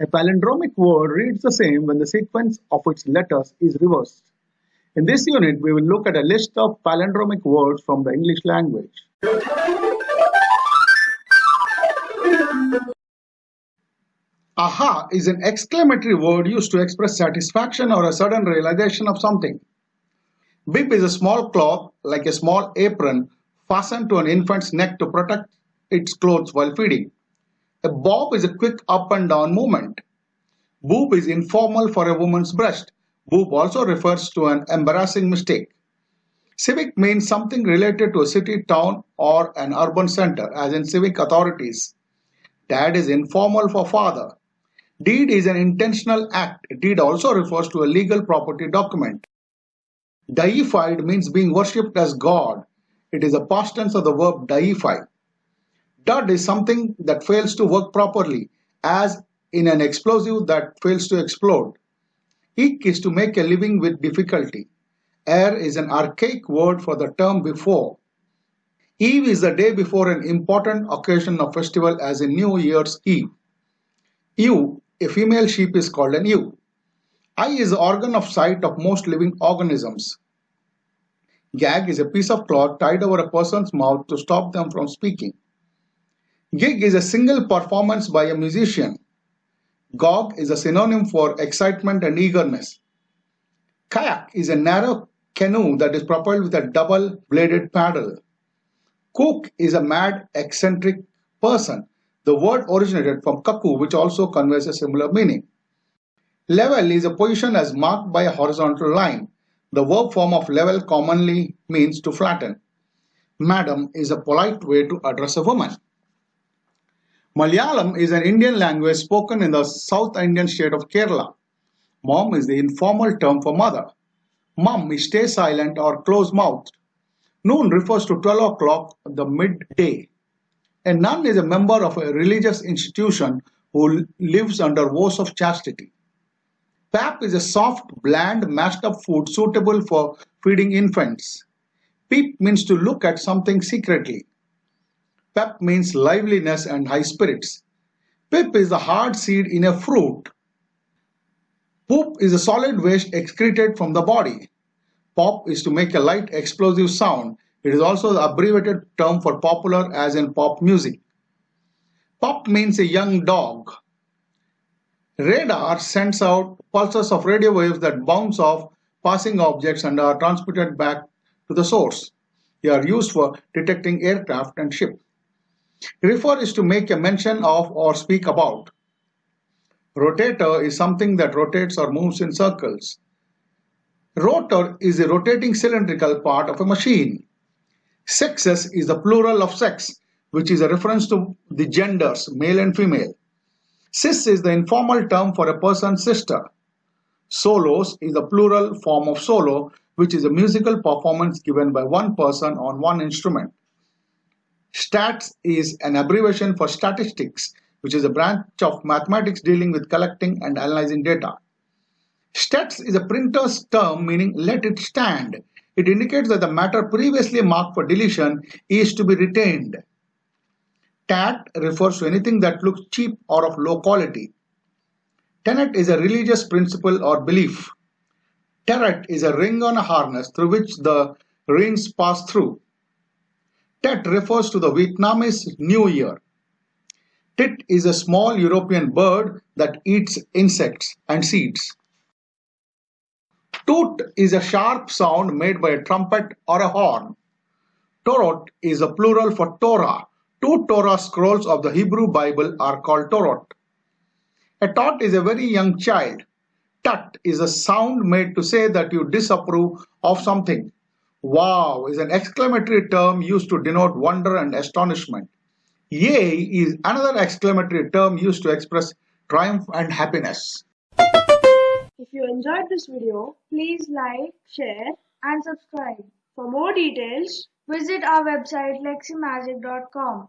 A palindromic word reads the same when the sequence of its letters is reversed. In this unit, we will look at a list of palindromic words from the English language. Aha is an exclamatory word used to express satisfaction or a sudden realization of something. Bib is a small cloth, like a small apron, fastened to an infant's neck to protect its clothes while feeding. A bob is a quick up and down movement. Boob is informal for a woman's breast. Boob also refers to an embarrassing mistake. Civic means something related to a city, town, or an urban center, as in civic authorities. Dad is informal for father. Deed is an intentional act. Deed also refers to a legal property document. Deified means being worshipped as God. It is a past tense of the verb deify. Dud is something that fails to work properly, as in an explosive that fails to explode. Eke is to make a living with difficulty. Ere is an archaic word for the term before. Eve is the day before an important occasion or festival as in New Year's Eve. Ewe, a female sheep is called an ewe. Eye is the organ of sight of most living organisms. Gag is a piece of cloth tied over a person's mouth to stop them from speaking. Gig is a single performance by a musician. Gog is a synonym for excitement and eagerness. Kayak is a narrow canoe that is propelled with a double-bladed paddle. Kook is a mad, eccentric person. The word originated from kaku, which also conveys a similar meaning. Level is a position as marked by a horizontal line. The verb form of level commonly means to flatten. Madam is a polite way to address a woman. Malayalam is an Indian language spoken in the South Indian state of Kerala. Mom is the informal term for mother. Mum is stay silent or close mouthed. Noon refers to 12 o'clock, the midday. A nun is a member of a religious institution who lives under vows of chastity. Pap is a soft, bland, mashed up food suitable for feeding infants. Peep means to look at something secretly. Pep means liveliness and high spirits. Pip is the hard seed in a fruit. Poop is a solid waste excreted from the body. Pop is to make a light explosive sound. It is also the abbreviated term for popular as in pop music. Pop means a young dog. Radar sends out pulses of radio waves that bounce off passing objects and are transmitted back to the source. They are used for detecting aircraft and ships. Refer is to make a mention of or speak about. Rotator is something that rotates or moves in circles. Rotor is a rotating cylindrical part of a machine. Sexes is the plural of sex, which is a reference to the genders, male and female. Sis is the informal term for a person's sister. Solos is the plural form of solo, which is a musical performance given by one person on one instrument. Stats is an abbreviation for statistics, which is a branch of mathematics dealing with collecting and analyzing data. Stets is a printer's term meaning let it stand. It indicates that the matter previously marked for deletion is to be retained. Tat refers to anything that looks cheap or of low quality. Tenet is a religious principle or belief. Terret is a ring on a harness through which the rings pass through. Tet refers to the Vietnamese New Year. Tit is a small European bird that eats insects and seeds. Toot is a sharp sound made by a trumpet or a horn. Torot is a plural for Torah. Two Torah scrolls of the Hebrew Bible are called Torot. A tot is a very young child. Tut is a sound made to say that you disapprove of something. Wow is an exclamatory term used to denote wonder and astonishment. Yay is another exclamatory term used to express triumph and happiness. If you enjoyed this video, please like, share and subscribe. For more details, visit our website leximagic.com.